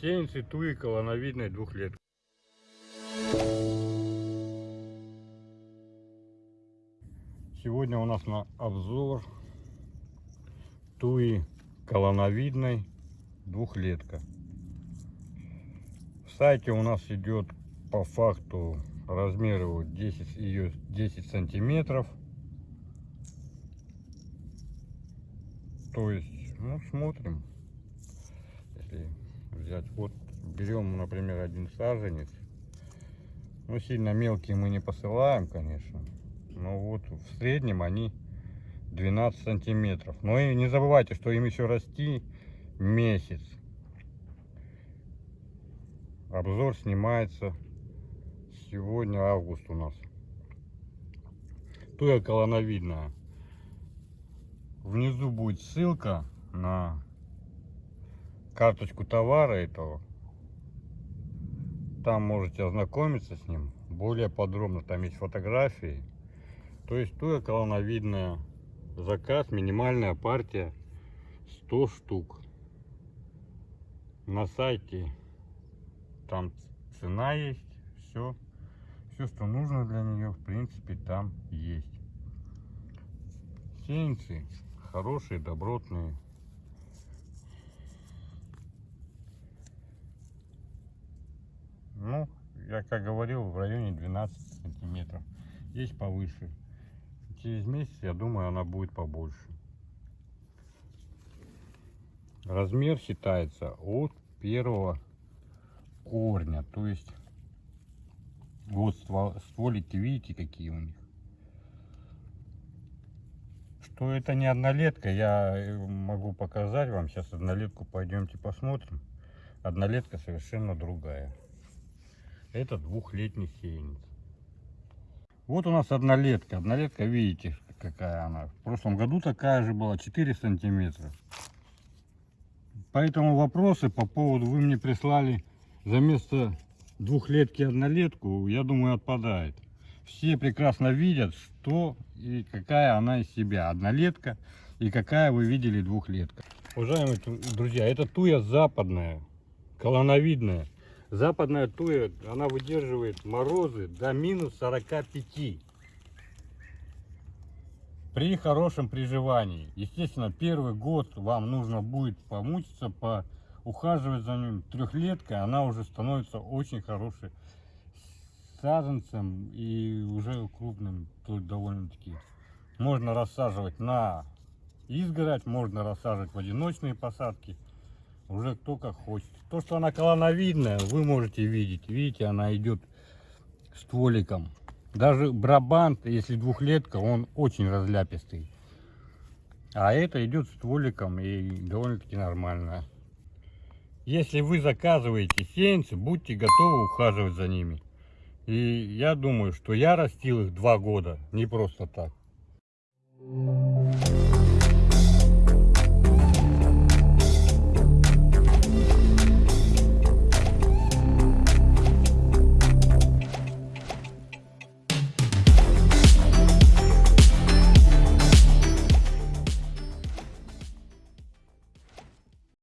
Сеянцы туи колоновидной двухлетки. Сегодня у нас на обзор туи колоновидной двухлетка. В сайте у нас идет по факту размер его 10, ее 10 сантиметров. То есть, ну, смотрим. Если взять, вот берем, например, один саженец. Ну, сильно мелкие мы не посылаем, конечно. Но вот в среднем они 12 сантиметров. Но и не забывайте, что им еще расти месяц. Обзор снимается сегодня август у нас. Туя колоновидная. Внизу будет ссылка на карточку товара этого. Там можете ознакомиться с ним более подробно. Там есть фотографии. То есть туя колоновидная. Заказ, минимальная партия 100 штук. На сайте там цена есть, все. Все, что нужно для нее, в принципе, там есть. Сеянцы хорошие, добротные. Ну, я как говорил, в районе 12 сантиметров. Есть повыше. Через месяц, я думаю, она будет побольше. Размер считается от первого корня. То есть, вот стволики, видите, какие у них. Что это не однолетка, я э, могу показать вам. Сейчас однолетку пойдемте посмотрим. Однолетка совершенно другая. Это двухлетний сеянец. Вот у нас однолетка. Однолетка, видите, какая она. В прошлом году такая же была, 4 сантиметра. Поэтому вопросы по поводу, вы мне прислали за место двухлетки однолетку, я думаю, отпадает. Все прекрасно видят, что и какая она из себя. Однолетка и какая вы видели двухлетка. Уважаемые друзья, это туя западная, колоновидная. Западная туя, она выдерживает морозы до минус 45. При хорошем приживании. Естественно, первый год вам нужно будет помучиться, по ухаживать за ним. Трехлетка, она уже становится очень хорошей саженцем и уже крупным довольно-таки. Можно рассаживать на изгородь, можно рассаживать в одиночные посадки. Уже кто как хочет. То, что она колоновидная, вы можете видеть. Видите, она идет стволиком. Даже брабант, если двухлетка, он очень разляпистый. А это идет стволиком и довольно-таки нормально. Если вы заказываете сеянцы, будьте готовы ухаживать за ними. И я думаю, что я растил их два года, не просто так.